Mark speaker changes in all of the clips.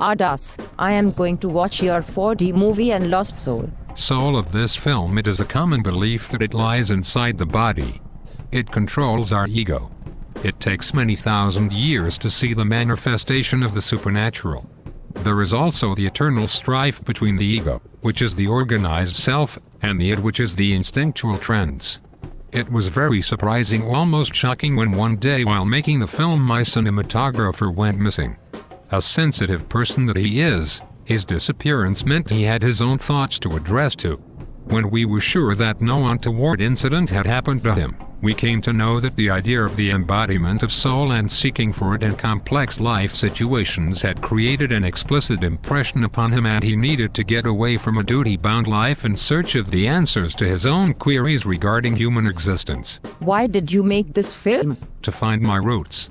Speaker 1: Ardas, I am going to watch your 4D movie and Lost Soul.
Speaker 2: Soul of this film it is a common belief that it lies inside the body. It controls our ego. It takes many thousand years to see the manifestation of the supernatural. There is also the eternal strife between the ego, which is the organized self, and the id which is the instinctual trends. It was very surprising almost shocking when one day while making the film my cinematographer went missing. A sensitive person that he is, his disappearance meant he had his own thoughts to address to. When we were sure that no untoward incident had happened to him, we came to know that the idea of the embodiment of soul and seeking for it in complex life situations had created an explicit impression upon him and he needed to get away from a duty-bound life in search of the answers to his own queries regarding human existence.
Speaker 1: Why did you make this film?
Speaker 2: To find my roots.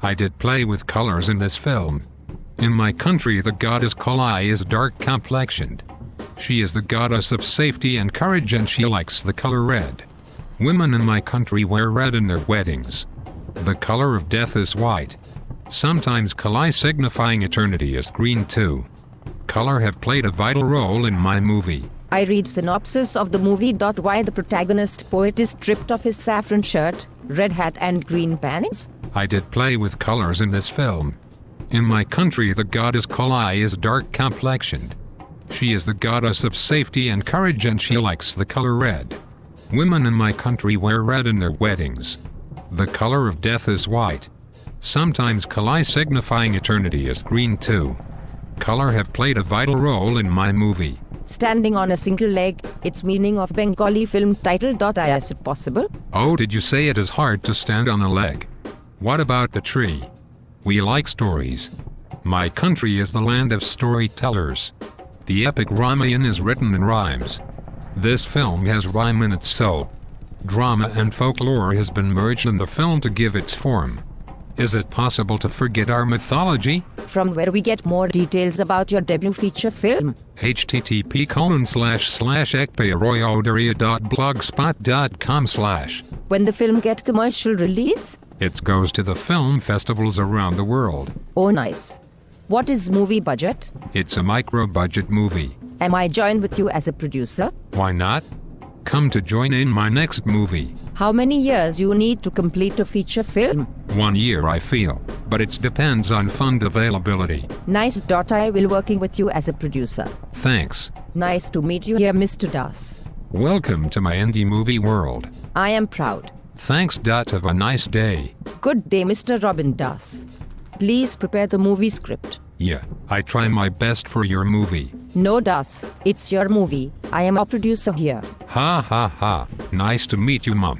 Speaker 2: I did play with colors in this film, in my country the goddess Kali is dark complexioned. She is the goddess of safety and courage and she likes the color red. Women in my country wear red in their weddings. The color of death is white. Sometimes Kali signifying eternity is green too. Color have played a vital role in my movie.
Speaker 1: I read synopsis of the movie. Why the protagonist poet is stripped of his saffron shirt, red hat and green pants?
Speaker 2: I did play with colors in this film. In my country the goddess Kali is dark complexioned. She is the goddess of safety and courage and she likes the color red. Women in my country wear red in their weddings. The color of death is white. Sometimes Kali signifying eternity is green too. Color have played a vital role in my movie.
Speaker 1: Standing on a single leg, its meaning of Bengali film title. Is it possible?
Speaker 2: Oh did you say it is hard to stand on a leg? What about the tree? We like stories. My country is the land of storytellers. The epic Ramayana is written in rhymes. This film has rhyme in its soul. Drama and folklore has been merged in the film to give its form. Is it possible to forget our mythology?
Speaker 1: From where we get more details about your debut feature film?
Speaker 2: http colon slash slash slash
Speaker 1: When the film get commercial release?
Speaker 2: It goes to the film festivals around the world.
Speaker 1: Oh nice. What is movie budget?
Speaker 2: It's a micro-budget movie.
Speaker 1: Am I joined with you as a producer?
Speaker 2: Why not? Come to join in my next movie.
Speaker 1: How many years you need to complete a feature film?
Speaker 2: One year I feel, but it depends on fund availability.
Speaker 1: Nice. I will working with you as a producer.
Speaker 2: Thanks.
Speaker 1: Nice to meet you here Mr. Das.
Speaker 2: Welcome to my indie movie world.
Speaker 1: I am proud.
Speaker 2: Thanks. Have a nice day.
Speaker 1: Good day, Mr. Robin Das. Please prepare the movie script.
Speaker 2: Yeah, I try my best for your movie.
Speaker 1: No, Das. It's your movie. I am a producer here.
Speaker 2: Ha ha ha. Nice to meet you, Mom.